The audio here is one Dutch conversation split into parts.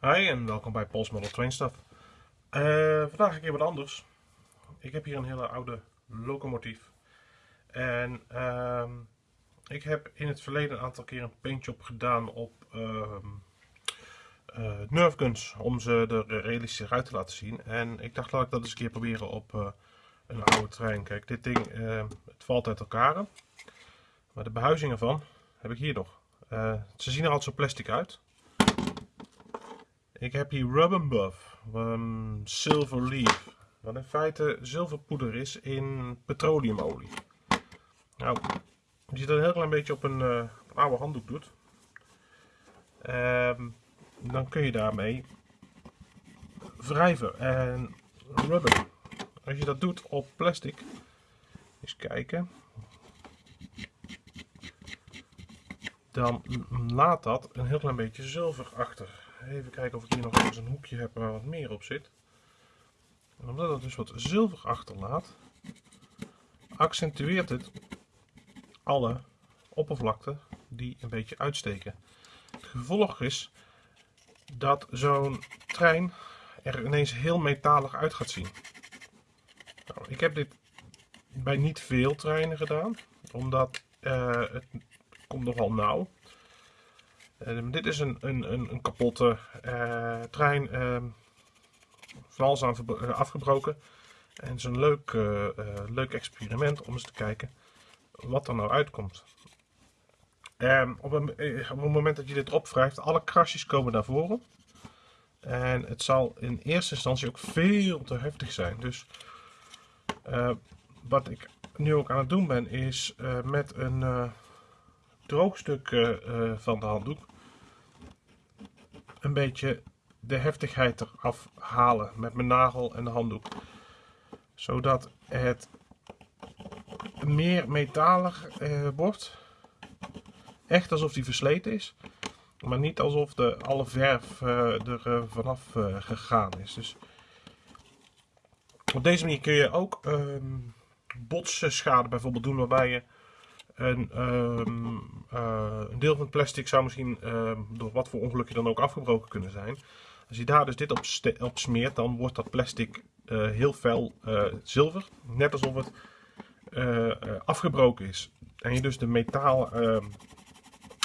Hi en welkom bij Pols Model Train Stuff. Eh, vandaag een keer wat anders. Ik heb hier een hele oude locomotief. En ehm, ik heb in het verleden een aantal keer een paintjob gedaan op uh. Om ze er realistisch uit te laten zien. En ik dacht laat ik dat eens een keer proberen op eh, een oude trein. Kijk, dit ding het valt uit elkaar. Maar de behuizing ervan heb ik hier nog. ze zien er altijd zo plastic uit. Ik heb hier Rubber Buff, um, Silver Leaf, wat in feite zilverpoeder is in petroleumolie. Nou, je dat een heel klein beetje op een, uh, oude handdoek doet, um, dan kun je daarmee wrijven. En rubber, als je dat doet op plastic, eens kijken, dan laat dat een heel klein beetje zilver achter. Even kijken of ik hier nog eens een hoekje heb waar wat meer op zit. En omdat het dus wat zilver achterlaat, accentueert het alle oppervlakten die een beetje uitsteken. Het gevolg is dat zo'n trein er ineens heel metalig uit gaat zien. Nou, ik heb dit bij niet veel treinen gedaan, omdat uh, het komt nogal nauw. Uh, dit is een, een, een, een kapotte uh, trein, uh, vals aan, eh, afgebroken. En het is een leuk, leuk experiment om eens te kijken wat er nou uitkomt. Ehm, op, het moment dat je dit opwrijft, alle krasjes komen naar voren. En het zal in eerste instantie ook veel te heftig zijn. Dus wat ik nu ook aan het doen ben, is met een droogstuk uh, van de handdoek een beetje de heftigheid eraf halen met mijn nagel en de handdoek. Zodat het meer metalig uh, wordt. Echt alsof die versleten is. Maar niet alsof de, alle verf er vanaf gegaan is. Dus op deze manier kun je ook ehm, botsschade bijvoorbeeld doen waarbij je en ehm, eh, een deel van het plastic zou misschien ehm, door wat voor ongelukje dan ook afgebroken kunnen zijn. Als je daar dus dit op, op smeert, dan wordt dat plastic uh, heel fel uh, zilver. Net alsof het afgebroken is. En je dus de metaal ehm,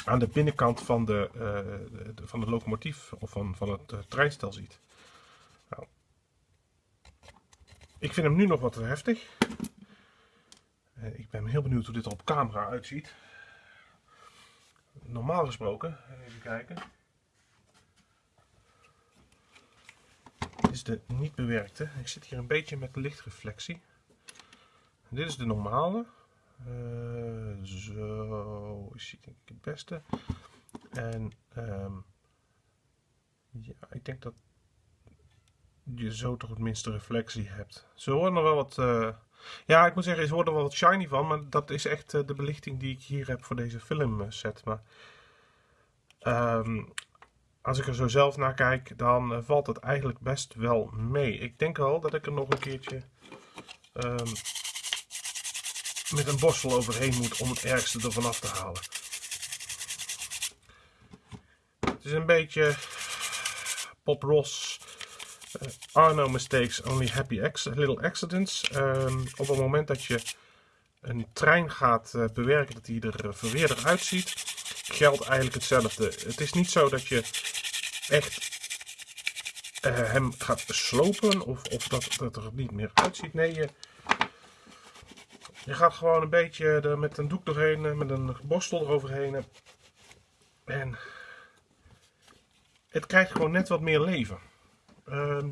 aan de binnenkant van de, van de locomotief of van, van het treinstel ziet. Nou, ik vind hem nu nog wat heftig. Eh, ik ben heel benieuwd hoe dit er op camera uitziet. Normaal gesproken, even kijken. Is de niet bewerkte. Ik zit hier een beetje met lichtreflectie. Dit is de normale. Uh, zo is hij denk ik het beste. En um, ja, ik denk dat je zo toch het minste reflectie hebt. Ze horen nog wel wat uh, ja, ik moet zeggen, ze worden wel wat shiny van, maar dat is echt eh, de belichting die ik hier heb voor deze filmset. Maar um, als ik er zo zelf naar kijk, dan uh, valt het eigenlijk best wel mee. Ik denk wel dat ik er nog een keertje um, met een borstel overheen moet om het ergste ervan af te halen. Het is een beetje Pop Ross uh, are no mistakes, only happy little accidents. Um, op het moment dat je een trein gaat uh, bewerken dat hij er uh, verweerder uitziet, geldt eigenlijk hetzelfde. Het is niet zo dat je echt hem gaat slopen of, of dat, dat er niet meer uitziet. Nee, je, je gaat gewoon een beetje er met een doek doorheen, met een borstel eroverheen. En het krijgt gewoon net wat meer leven. Ehm,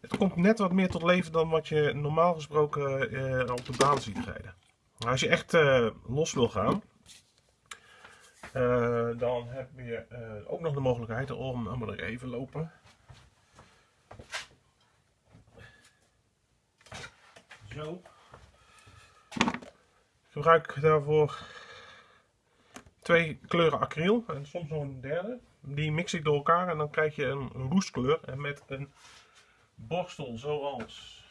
het komt net wat meer tot leven dan wat je normaal gesproken uh, op de baan ziet rijden. als je echt uh, los wil gaan, uh, dan heb je ook nog de mogelijkheid om, allemaal er even lopen. Zo. Ik gebruik daarvoor twee kleuren acryl en soms nog een derde. Die mix ik door elkaar en dan krijg je een roestkleur. En met een borstel zoals...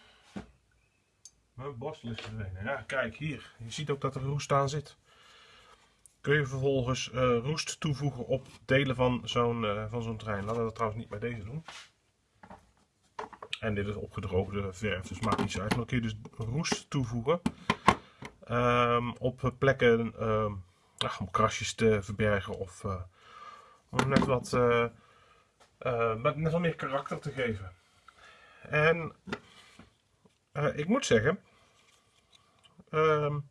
Mijn borstel is verdwenen. Ja, kijk hier. Je ziet ook dat er roest aan zit. kun je vervolgens eh, roest toevoegen op delen van zo'n eh, van zo'n trein. Laten we dat trouwens niet bij deze doen. En dit is opgedroogde verf, dus maakt niet uit. Maar dan kun je dus roest toevoegen ehm, op plekken ehm, om krasjes te verbergen of uh, om net wat, net wat meer karakter te geven. En ik moet zeggen, um,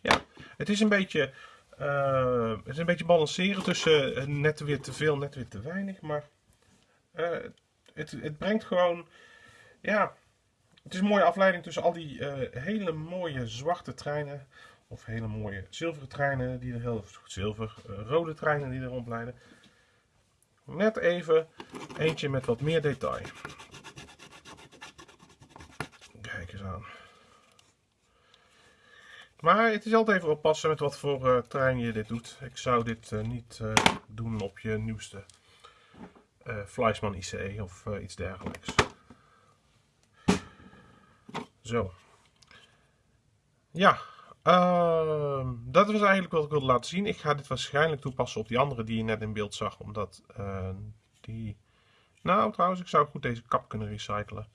ja, het is een beetje uh, het is een beetje balanceren tussen uh, net weer te veel, net weer te weinig. Maar uh, het, het brengt gewoon, ja, het is een mooie afleiding tussen al die hele mooie zwarte treinen. Of hele mooie zilveren treinen, die er heel zilver, rode treinen die er rondleiden. Net even eentje met wat meer detail. Kijk eens aan. Maar het is altijd even oppassen met wat voor uh, trein je dit doet. Ik zou dit uh, niet uh, doen op je nieuwste Fleischmann ICE of iets dergelijks. Zo. Ja, ehm, dat was eigenlijk wat ik wilde laten zien. Ik ga dit waarschijnlijk toepassen op die andere die je net in beeld zag. Omdat die... Nou, trouwens, ik zou goed deze kap kunnen recyclen.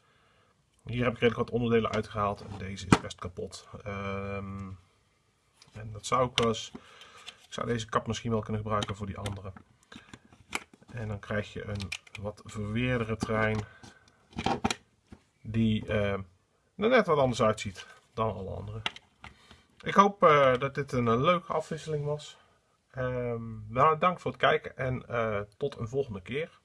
Hier heb ik redelijk wat onderdelen uitgehaald en deze is best kapot. Um, en dat zou ik wel eens... Ik zou deze kap misschien wel kunnen gebruiken voor die andere. En dan krijg je een wat verweerdere trein. Die uh, er net wat anders uitziet dan alle andere. Ik hoop uh, dat dit een leuke afwisseling was. Um, nou, dank voor het kijken en uh, tot een volgende keer.